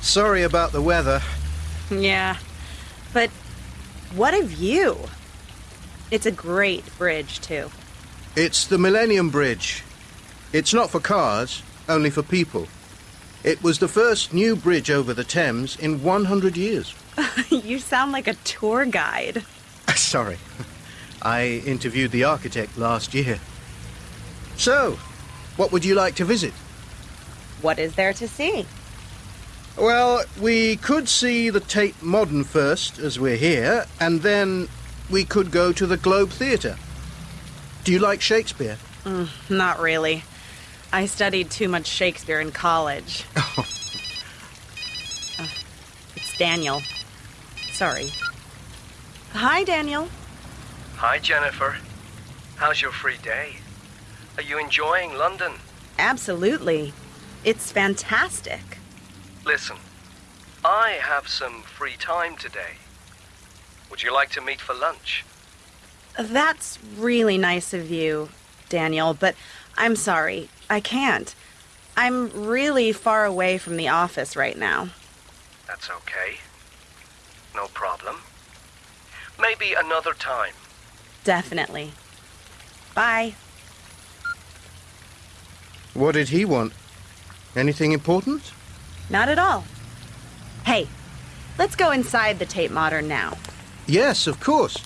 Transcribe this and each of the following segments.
Sorry about the weather. Yeah. But what a view. It's a great bridge, too. It's the Millennium Bridge. It's not for cars, only for people. It was the first new bridge over the Thames in 100 years. you sound like a tour guide. Sorry. I interviewed the architect last year. So, what would you like to visit? What is there to see? Well, we could see the Tate Modern first, as we're here, and then we could go to the Globe Theatre. Do you like Shakespeare? Mm, not really. I studied too much Shakespeare in college. Oh. Uh, it's Daniel. Sorry. Hi, Daniel. Hi, Jennifer. How's your free day? Are you enjoying London? Absolutely. It's fantastic. Listen, I have some free time today. Would you like to meet for lunch? That's really nice of you, Daniel, but I'm sorry. I can't. I'm really far away from the office right now. That's okay. No problem. Maybe another time. Definitely. Bye. What did he want? Anything important? Not at all. Hey, let's go inside the Tate Modern now. Yes, of course.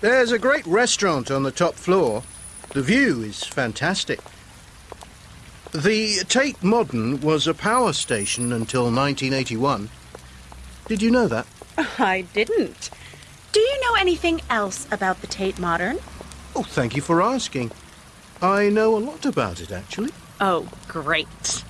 There's a great restaurant on the top floor. The view is fantastic. The Tate Modern was a power station until 1981. Did you know that? I didn't. Do you know anything else about the Tate Modern? Oh, thank you for asking. I know a lot about it, actually. Oh, great.